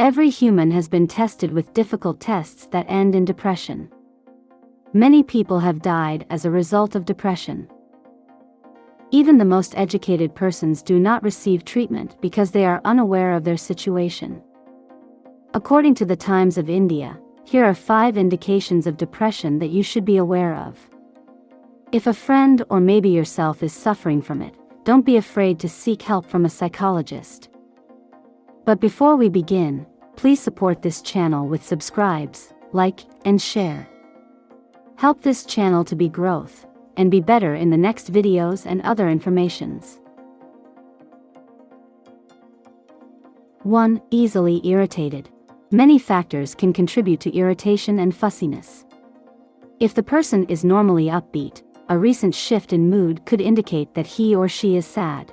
Every human has been tested with difficult tests that end in depression. Many people have died as a result of depression. Even the most educated persons do not receive treatment because they are unaware of their situation. According to the Times of India, here are five indications of depression that you should be aware of. If a friend or maybe yourself is suffering from it, don't be afraid to seek help from a psychologist. But before we begin, please support this channel with subscribes, like, and share. Help this channel to be growth, and be better in the next videos and other informations. 1. Easily irritated. Many factors can contribute to irritation and fussiness. If the person is normally upbeat, a recent shift in mood could indicate that he or she is sad.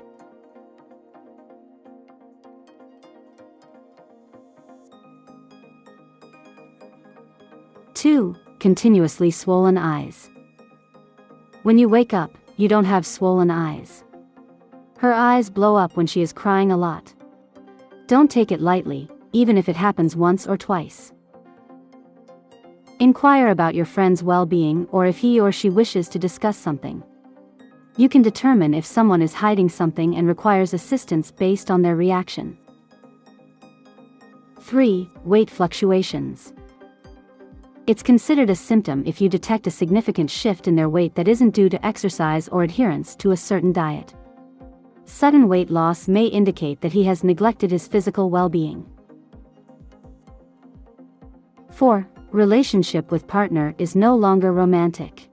Two, continuously swollen eyes. When you wake up, you don't have swollen eyes. Her eyes blow up when she is crying a lot. Don't take it lightly, even if it happens once or twice. Inquire about your friend's well-being or if he or she wishes to discuss something. You can determine if someone is hiding something and requires assistance based on their reaction. 3. Weight fluctuations. It's considered a symptom if you detect a significant shift in their weight that isn't due to exercise or adherence to a certain diet. Sudden weight loss may indicate that he has neglected his physical well-being. 4 relationship with partner is no longer romantic.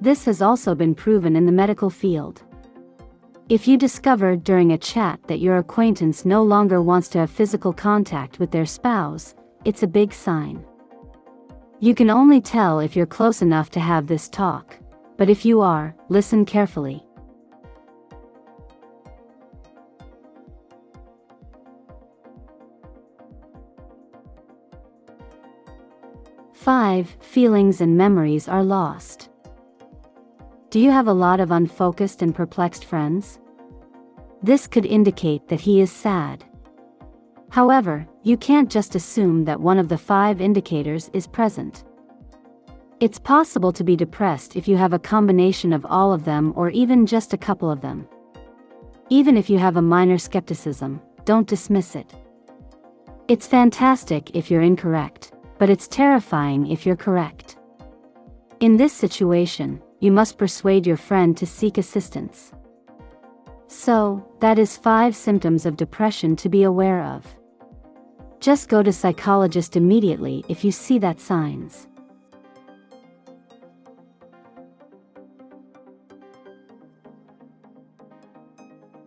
This has also been proven in the medical field. If you discover during a chat that your acquaintance no longer wants to have physical contact with their spouse, it's a big sign. You can only tell if you're close enough to have this talk, but if you are, listen carefully. 5. Feelings and memories are lost. Do you have a lot of unfocused and perplexed friends? This could indicate that he is sad. However, you can't just assume that one of the five indicators is present. It's possible to be depressed if you have a combination of all of them or even just a couple of them. Even if you have a minor skepticism, don't dismiss it. It's fantastic if you're incorrect but it's terrifying if you're correct. In this situation, you must persuade your friend to seek assistance. So, that is 5 symptoms of depression to be aware of. Just go to psychologist immediately if you see that signs.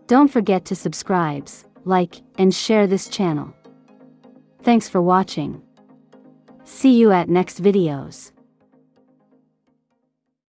Don't forget to subscribe, like, and share this channel. Thanks for watching. See you at next videos.